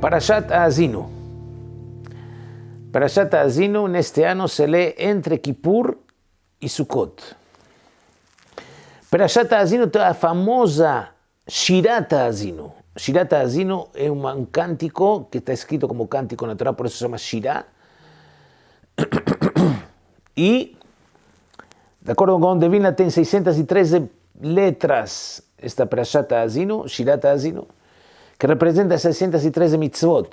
Parashat Azinu. Parashat Azinu neste ano se lê entre Kippur e Sukkot. Parashat Azinu tem a famosa Shirat Azinu. Shirat Azinu é um cântico que está escrito como cântico na Torá, por isso se chama Shirah. E, de acordo com Devina, tem 613 letras esta Parashat Azinu, Shirat Azinu que representa 613 mitzvot.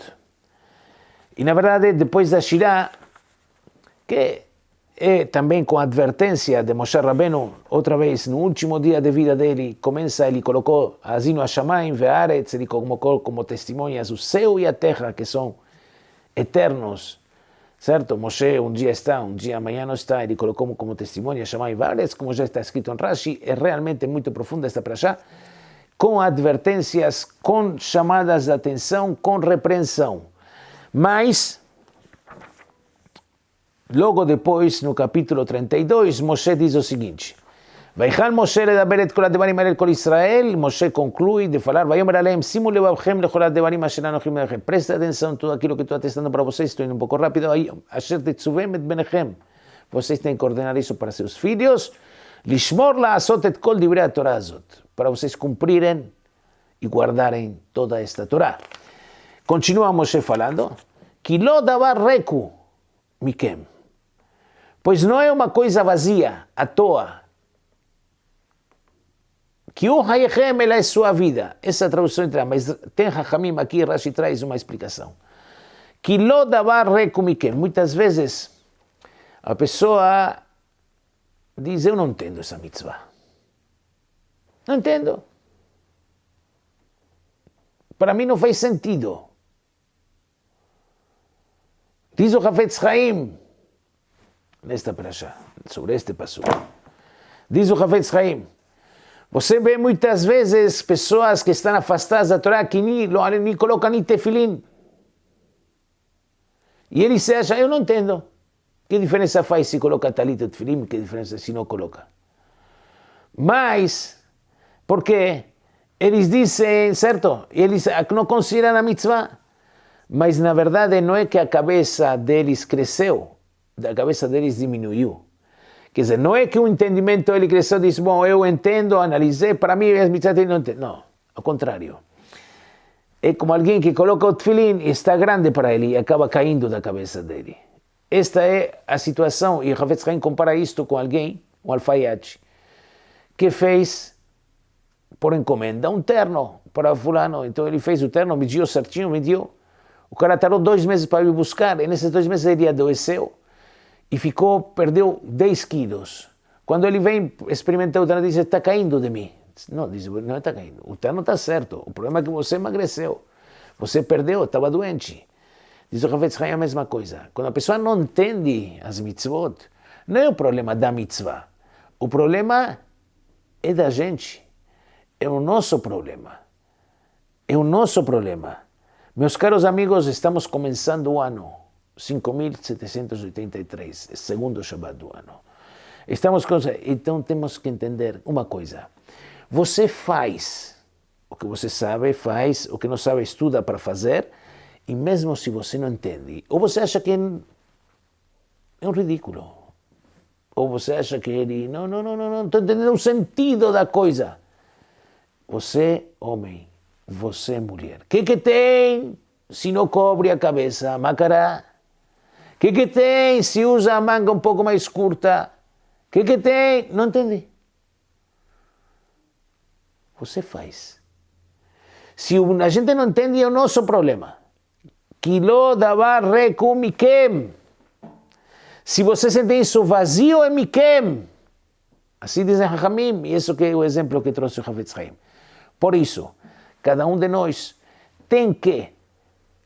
E na verdade, depois da Shirah, que é também com a advertência de Moshe Rabbeinu, outra vez, no último dia de vida dele, começa, ele colocou Azino Hashamayim ve'aretz, ele colocou como testemunhas o céu e a terra, que são eternos, certo? Moshe um dia está, um dia amanhã não está, ele colocou como testemunha Hashamayim ve'aretz, como já está escrito em Rashi, é realmente muito profunda esta prachá, com advertências, com chamadas de atenção, com repreensão. Mas, logo depois, no capítulo 32, Moshe diz o seguinte: ויכל משה לדבר את כל הדברים האלה לכל ישראל, משה conclui de falar, ויאמר עליהם, שימו לבבכם לכל הדברים אשר אנוכי לכם. Presta atenção tudo aquilo que estou atestando para vocês, estou indo um pouco rápido, אשר תצווים את בניכם. Vocês têm que ordenar isso para seus filhos, לשמור לעשות את כל דברי התורה הזאת para vocês cumprirem e guardarem toda esta Torá. Continua Moshe falando, que reku mikem, pois não é uma coisa vazia, à toa, que o hayechem é sua vida. Essa tradução entra, mas tem Hachamim aqui, Rashi traz uma explicação. Que lo reku mikem. Muitas vezes a pessoa diz, eu não entendo essa mitzvah. Não entendo. Para mim não faz sentido. Diz o Hafetz Chaim, nesta praxa, sobre este passo. Diz o Hafetz Chaim, você vê muitas vezes pessoas que estão afastadas da Torá que nem, nem colocam nem tefilim. E ele se acha, eu não entendo. Que diferença faz se coloca talit ou tefilim? Que diferença se não coloca? Mas porque eles dizem, certo? Eles não consideram a mitzvah. Mas na verdade não é que a cabeça deles cresceu, a cabeça deles diminuiu. Quer dizer, não é que o entendimento ele cresceu e disse, bom, eu entendo, analisei, para mim as mitzvah não entendo. Não, ao contrário. É como alguém que coloca o tefilim e está grande para ele e acaba caindo da cabeça dele. Esta é a situação, e Havetz Haim compara isto com alguém, um alfaiate, que fez por encomenda um terno para fulano. Então ele fez o terno, mediu certinho, mediu. O cara tardou dois meses para ir buscar, e nesses dois meses ele adoeceu e ficou, perdeu 10 quilos. Quando ele vem experimentar o terno, diz, está caindo de mim. Não, diz, não está caindo. O terno está certo. O problema é que você emagreceu. Você perdeu, estava doente. Diz o Havetz Haim a mesma coisa. Quando a pessoa não entende as mitzvot, não é o problema da mitzvah. O problema é da gente é o nosso problema. É o nosso problema. Meus caros amigos, estamos começando o ano 5783, segundo Shabbat do ano. Estamos com... Então temos que entender uma coisa. Você faz o que você sabe, faz o que não sabe, estuda para fazer, e mesmo se você não entende, ou você acha que é um ridículo, ou você acha que ele, não, não, não, não, não estou entendendo o sentido da coisa. Você, homem, você, mulher. O que, que tem se não cobre a cabeça? Macará. O que, que tem se usa a manga um pouco mais curta? O que, que tem? Não entendi. Você faz. Se a gente não entende, é o nosso problema. Quilo davar mikem. Se você sente isso vazio, é mikem. Assim dizem Hachamim, e isso que é o exemplo que trouxe o Havetz Haim. Por isso, cada um de nós tem que,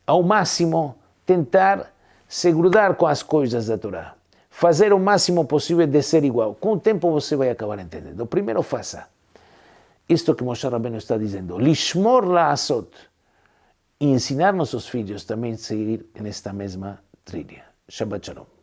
ao máximo, tentar se grudar com as coisas da Torá. Fazer o máximo possível de ser igual. Com o tempo você vai acabar entendendo. Primeiro faça isto que Moshe Rabbeinu está dizendo. Lishmor la'asot. E ensinar nossos filhos também a seguir nesta mesma trilha. Shabbat Shalom.